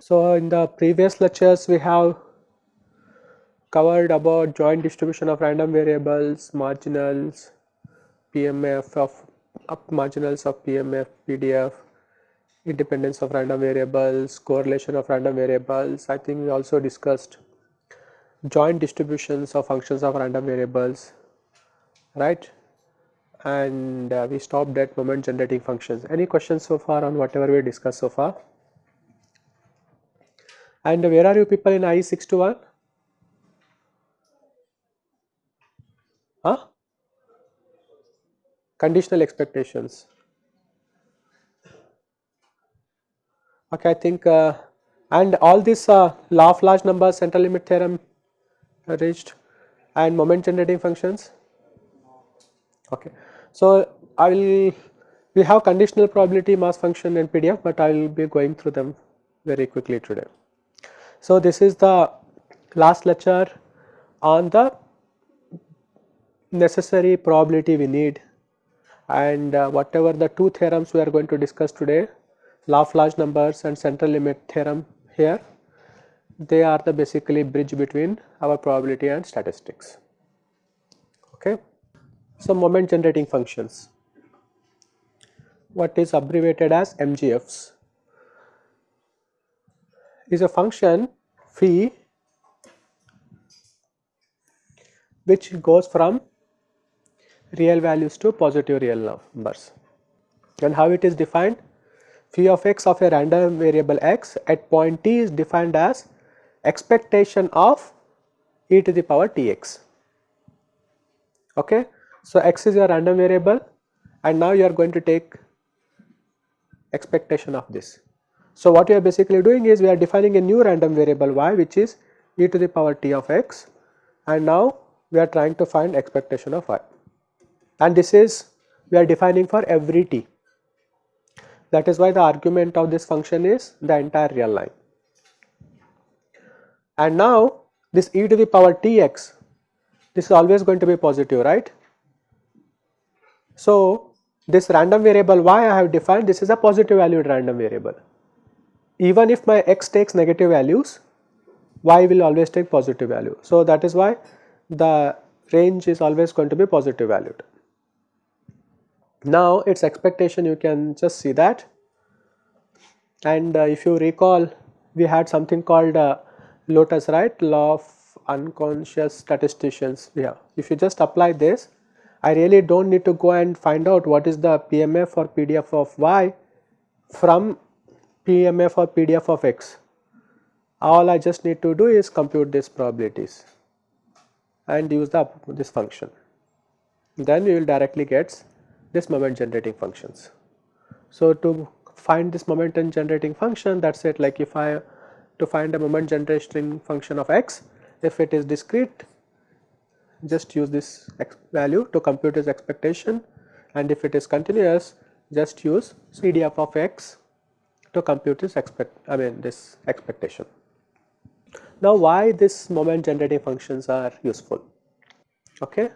So, in the previous lectures we have covered about joint distribution of random variables, marginals, PMF of up marginals of PMF, PDF, independence of random variables, correlation of random variables. I think we also discussed joint distributions of functions of random variables, right? And uh, we stopped at moment generating functions. Any questions so far on whatever we discussed so far? And where are you people in IE 621? Huh? Conditional expectations. Okay, I think uh, and all this uh, law of large numbers, central limit theorem reached and moment generating functions. Okay, so I will we have conditional probability mass function and PDF, but I will be going through them very quickly today. So, this is the last lecture on the necessary probability we need and uh, whatever the two theorems we are going to discuss today large numbers and central limit theorem here. They are the basically bridge between our probability and statistics. Okay. So moment generating functions. What is abbreviated as mgfs is a function phi which goes from real values to positive real numbers. And how it is defined? Phi of x of a random variable x at point t is defined as expectation of e to the power tx. Okay. So, x is your random variable and now you are going to take expectation of this. So, what we are basically doing is we are defining a new random variable y which is e to the power t of x and now we are trying to find expectation of y and this is we are defining for every t. That is why the argument of this function is the entire real line. And now this e to the power tx this is always going to be positive right. So, this random variable y I have defined this is a positive valued random variable even if my x takes negative values y will always take positive value. So, that is why the range is always going to be positive valued. Now, its expectation you can just see that and uh, if you recall we had something called uh, lotus right law of unconscious statisticians yeah if you just apply this I really do not need to go and find out what is the PMF or PDF of y from PMF or PDF of x. All I just need to do is compute these probabilities and use the this function. Then we will directly get this moment generating functions. So, to find this moment generating function that is it like if I to find a moment generating function of x if it is discrete just use this value to compute its expectation and if it is continuous just use CDF of x to compute this expect I mean this expectation. Now why this moment generating functions are useful okay.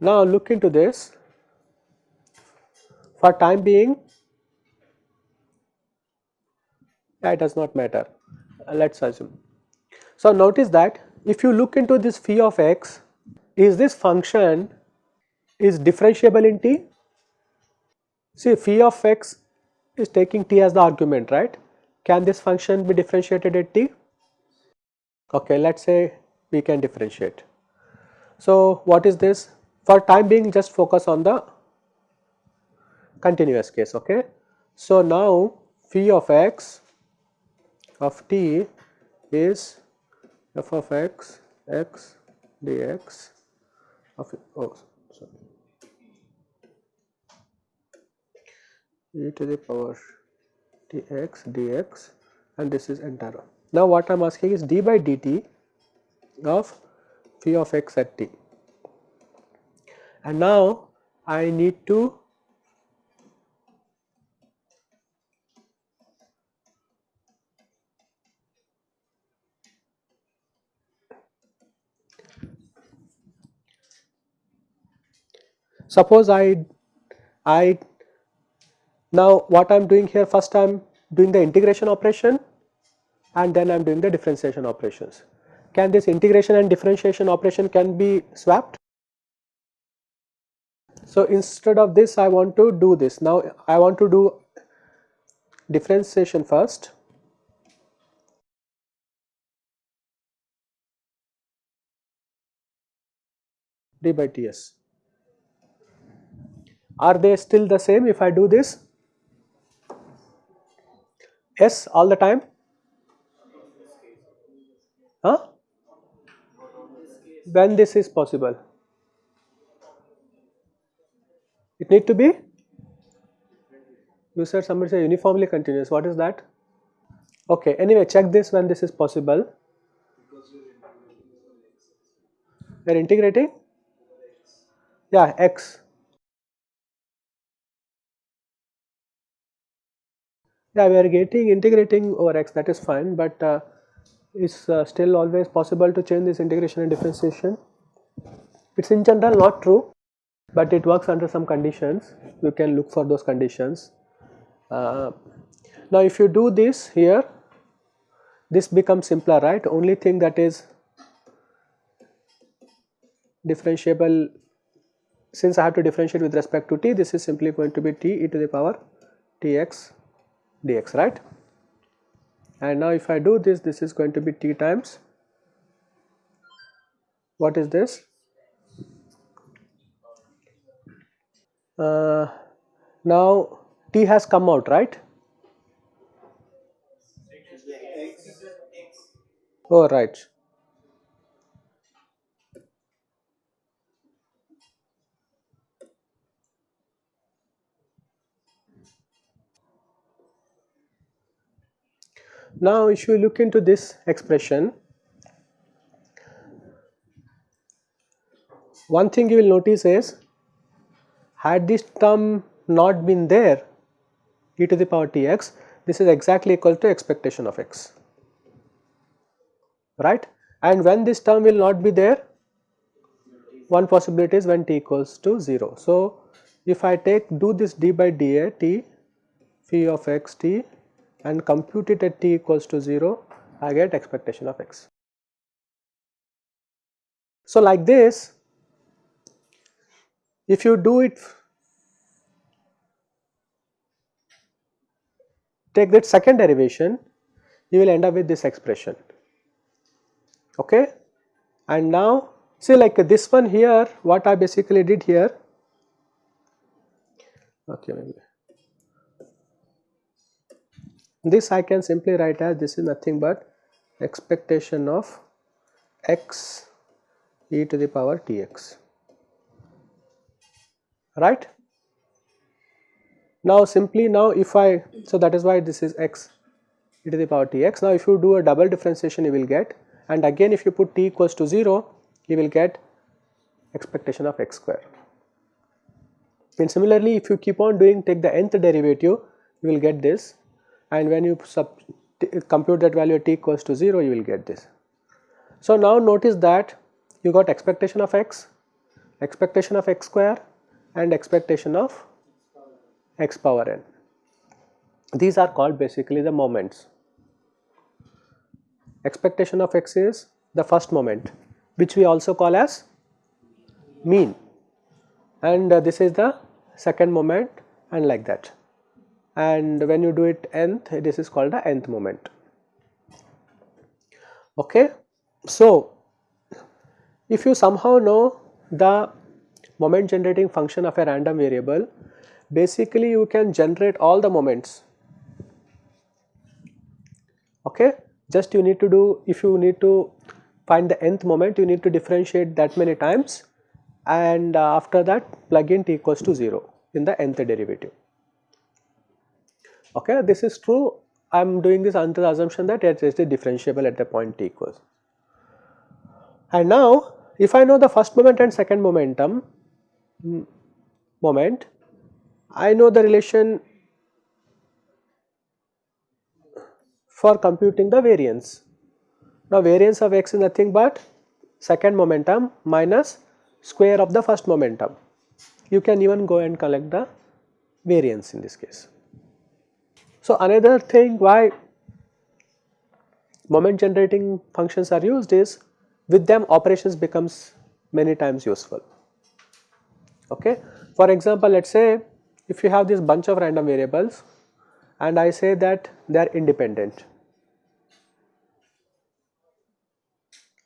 Now look into this for time being that does not matter uh, let us assume. So notice that if you look into this phi of x is this function is differentiable in t see phi of x is taking t as the argument right. Can this function be differentiated at t? Okay, let us say we can differentiate. So, what is this? For time being just focus on the continuous case okay. So, now phi of x of t is f of x x dx of oh sorry e to the power dx dx and this is entire. Now what I am asking is d by dt of phi of x at t and now I need to suppose I, I now what I am doing here first I am doing the integration operation and then I am doing the differentiation operations. Can this integration and differentiation operation can be swapped? So instead of this I want to do this now I want to do differentiation first d by ts. Are they still the same if I do this? S all the time? Huh? When this is possible? It need to be? You said somebody say uniformly continuous. What is that? Okay, anyway, check this when this is possible. We are integrating? Yeah, x. Yeah, we are getting integrating over x that is fine, but uh, it's uh, still always possible to change this integration and differentiation. It's in general not true, but it works under some conditions. You can look for those conditions. Uh, now, if you do this here, this becomes simpler, right? Only thing that is differentiable since I have to differentiate with respect to t, this is simply going to be t e to the power tx dx, right? And now if I do this, this is going to be t times, what is this? Uh, now t has come out, right? Oh, right. Now, if you look into this expression, one thing you will notice is had this term not been there e to the power tx, this is exactly equal to expectation of x, right. And when this term will not be there, one possibility is when t equals to 0. So, if I take do this d by dA t phi of x t and compute it at t equals to 0, I get expectation of x. So, like this, if you do it, take that second derivation, you will end up with this expression. Okay? And now, see like this one here, what I basically did here, okay, maybe this I can simply write as this is nothing but expectation of x e to the power tx. Right. Now simply now if I so that is why this is x e to the power tx. Now if you do a double differentiation you will get and again if you put t equals to 0 you will get expectation of x square. And similarly if you keep on doing take the nth derivative you will get this and when you compute that value t equals to 0 you will get this. So now notice that you got expectation of x, expectation of x square and expectation of x power n. These are called basically the moments. Expectation of x is the first moment which we also call as mean and uh, this is the second moment and like that and when you do it nth this is called the nth moment. Okay. So, if you somehow know the moment generating function of a random variable basically you can generate all the moments okay just you need to do if you need to find the nth moment you need to differentiate that many times and uh, after that plug in t equals to 0 in the nth derivative okay this is true I am doing this under the assumption that it is the differentiable at the point t equals. And now if I know the first moment and second momentum mm, moment I know the relation for computing the variance. Now variance of x is nothing but second momentum minus square of the first momentum you can even go and collect the variance in this case. So, another thing why moment generating functions are used is with them operations becomes many times useful. Okay. For example, let us say if you have this bunch of random variables and I say that they are independent.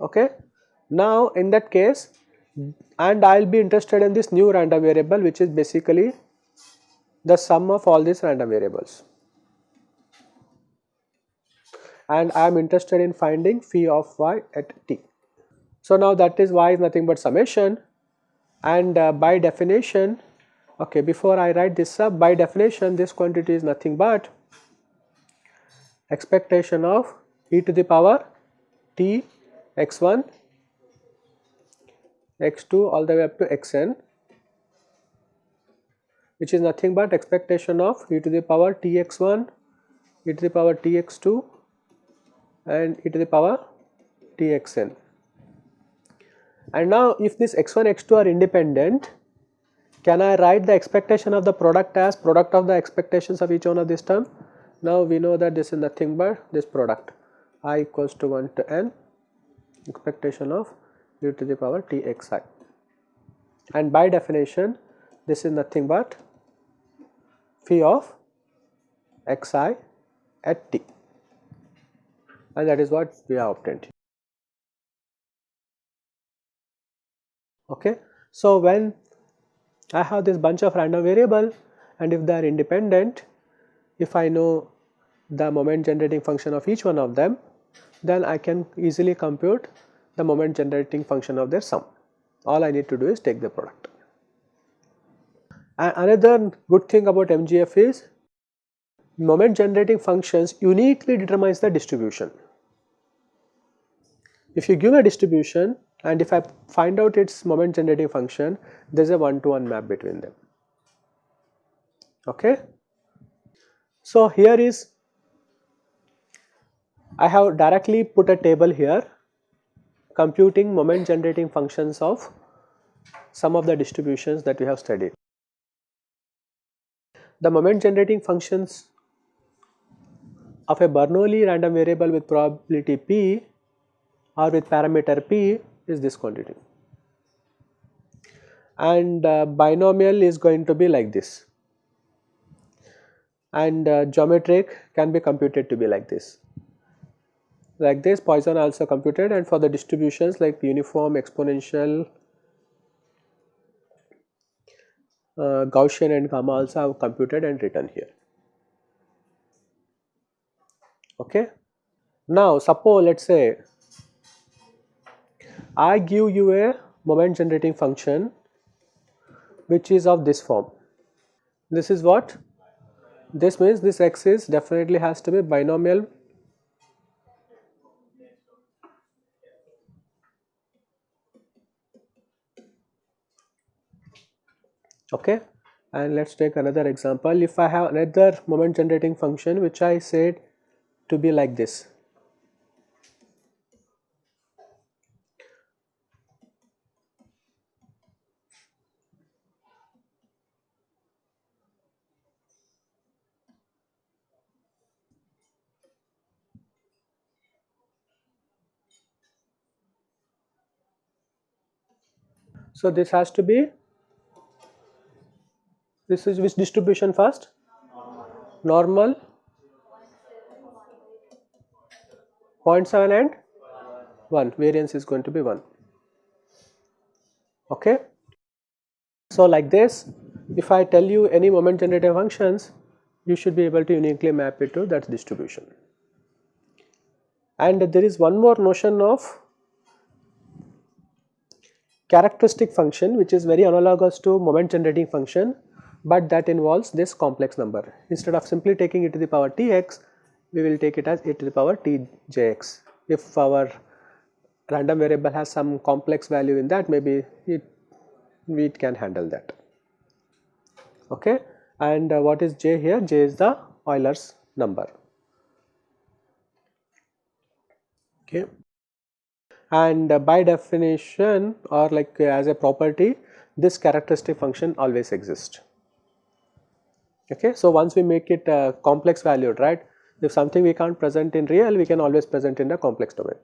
Okay. Now, in that case and I will be interested in this new random variable which is basically the sum of all these random variables and I am interested in finding phi of y at t. So, now that is y is nothing but summation and uh, by definition okay before I write this up by definition this quantity is nothing but expectation of e to the power t x1 x2 all the way up to xn which is nothing but expectation of e to the power tx1 e to the power tx2 and e to the power txn and now if this x1 x2 are independent can I write the expectation of the product as product of the expectations of each one of this term? Now we know that this is nothing but this product. I equals to 1 to n expectation of e to the power t x i. And by definition this is nothing but phi of x i at t and that is what we have obtained. Okay. So, when I have this bunch of random variable and if they are independent, if I know the moment generating function of each one of them, then I can easily compute the moment generating function of their sum. All I need to do is take the product. And another good thing about MGF is moment generating functions uniquely determines the distribution. If you give a distribution and if I find out its moment generating function, there is a one to one map between them. Okay. So, here is I have directly put a table here computing moment generating functions of some of the distributions that we have studied. The moment generating functions of a Bernoulli random variable with probability p or with parameter p is this quantity and uh, binomial is going to be like this and uh, geometric can be computed to be like this like this Poisson also computed and for the distributions like uniform, exponential, uh, Gaussian and gamma also have computed and written here. Okay. Now suppose let us say I give you a moment generating function which is of this form. This is what? This means this x is definitely has to be binomial okay and let us take another example if I have another moment generating function which I said to be like this So, this has to be this is which distribution first? Normal 0.7 and 1 variance is going to be 1 okay. So like this if I tell you any moment generating functions you should be able to uniquely map it to that distribution. And there is one more notion of characteristic function which is very analogous to moment generating function but that involves this complex number. Instead of simply taking e to the power tx, we will take it as e to the power tjx. If our random variable has some complex value in that, maybe it, we can handle that. Okay. And uh, what is j here? j is the Euler's number. Okay. And uh, by definition or like uh, as a property this characteristic function always exists. Okay. So, once we make it uh, complex valued right if something we can't present in real we can always present in the complex domain.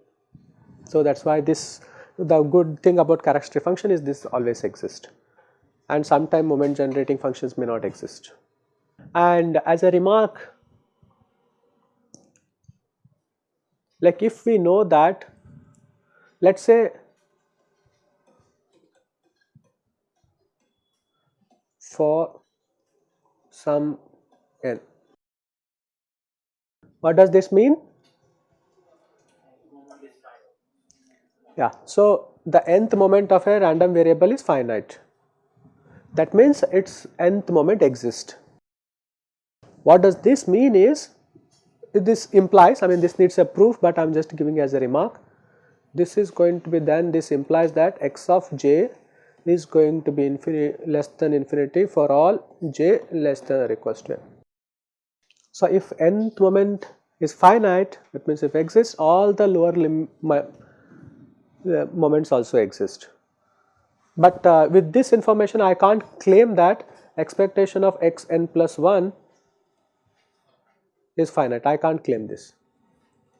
So, that is why this the good thing about characteristic function is this always exists and sometime moment generating functions may not exist. And as a remark like if we know that let us say for some n. What does this mean? Yeah, so the nth moment of a random variable is finite. That means its nth moment exists. What does this mean is this implies I mean this needs a proof but I am just giving as a remark. This is going to be then this implies that x of j is going to be less than infinity for all j less than or equals to n. So, if nth moment is finite that means if exists all the lower lim uh, moments also exist. But uh, with this information I can't claim that expectation of x n plus 1 is finite I can't claim this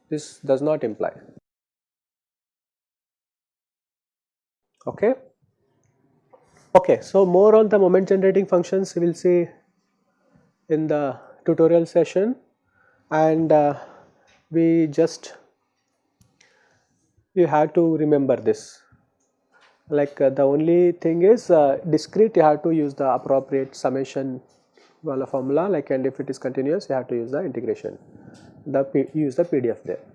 this does not imply okay? Okay so more on the moment generating functions we will see in the tutorial session. And uh, we just you have to remember this. Like uh, the only thing is uh, discrete you have to use the appropriate summation formula like and if it is continuous you have to use the integration the use the PDF there.